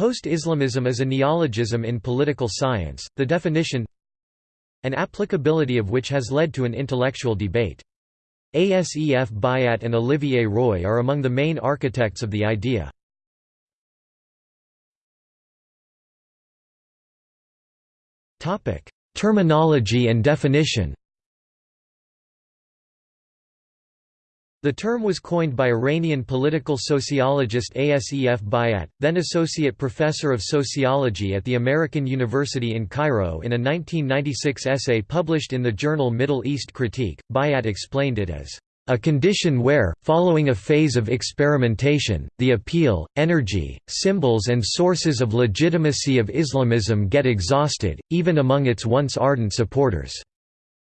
Post-Islamism is a neologism in political science, the definition and applicability of which has led to an intellectual debate. Asef Bayat and Olivier Roy are among the main architects of the idea. Terminology and definition The term was coined by Iranian political sociologist Asef Bayat, then Associate Professor of Sociology at the American University in Cairo in a 1996 essay published in the journal Middle East Critique. Bayat explained it as a condition where, following a phase of experimentation, the appeal, energy, symbols and sources of legitimacy of Islamism get exhausted, even among its once ardent supporters.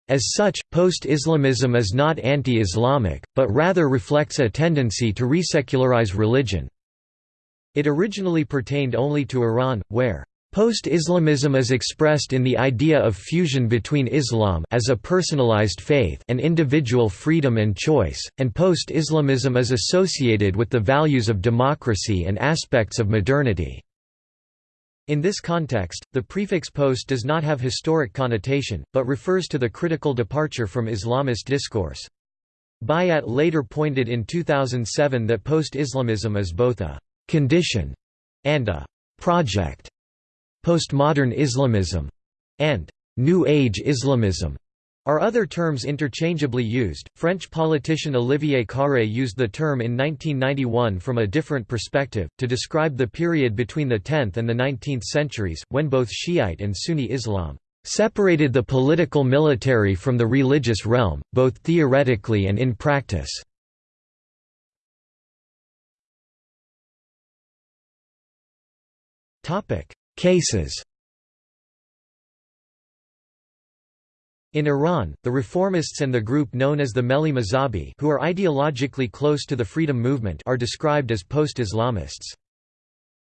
As such, post-Islamism is not anti-Islamic, but rather reflects a tendency to resecularize religion. It originally pertained only to Iran, where Post-Islamism is expressed in the idea of fusion between Islam as a personalized faith and individual freedom and choice, and post-Islamism is associated with the values of democracy and aspects of modernity. In this context, the prefix post does not have historic connotation, but refers to the critical departure from Islamist discourse. Bayat later pointed in 2007 that post-Islamism is both a «condition» and a «project». Postmodern Islamism and New Age Islamism are other terms interchangeably used? French politician Olivier Carré used the term in 1991 from a different perspective, to describe the period between the 10th and the 19th centuries, when both Shiite and Sunni Islam separated the political military from the religious realm, both theoretically and in practice. Cases In Iran, the reformists and the group known as the Melli Mazhabi who are ideologically close to the freedom movement are described as post-Islamists.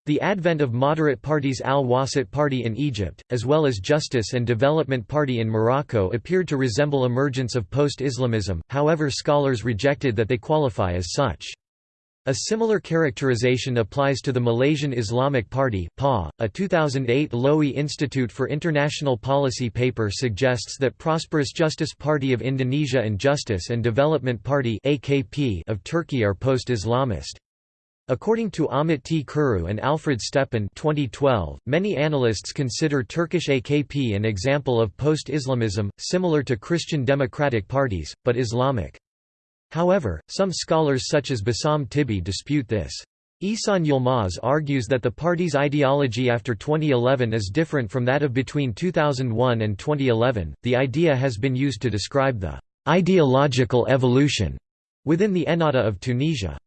The advent of moderate parties Al-Wasat Party in Egypt, as well as Justice and Development Party in Morocco appeared to resemble emergence of post-Islamism, however scholars rejected that they qualify as such. A similar characterization applies to the Malaysian Islamic Party PA. .A 2008 Lowy Institute for International Policy paper suggests that Prosperous Justice Party of Indonesia and Justice and Development Party of Turkey are post-Islamist. According to Ahmet T. Kuru and Alfred Stepan 2012, many analysts consider Turkish AKP an example of post-Islamism, similar to Christian democratic parties, but Islamic. However, some scholars such as Bassam Tibi dispute this. Ihsan Yilmaz argues that the party's ideology after 2011 is different from that of between 2001 and 2011. The idea has been used to describe the ideological evolution within the Ennahda of Tunisia.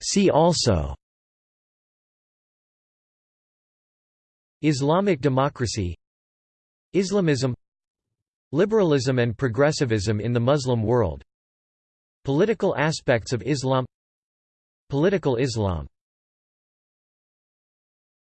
See also Islamic democracy Islamism Liberalism and progressivism in the Muslim world. Political aspects of Islam Political Islam